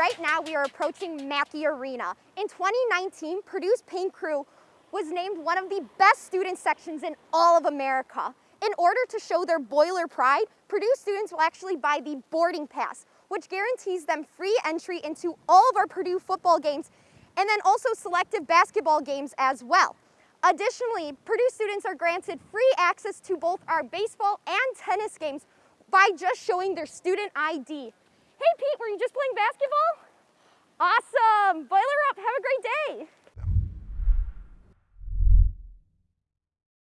right now we are approaching Mackey Arena. In 2019, Purdue's Paint Crew was named one of the best student sections in all of America. In order to show their boiler pride, Purdue students will actually buy the boarding pass, which guarantees them free entry into all of our Purdue football games and then also selective basketball games as well. Additionally, Purdue students are granted free access to both our baseball and tennis games by just showing their student ID. Hey Awesome, boiler up, have a great day.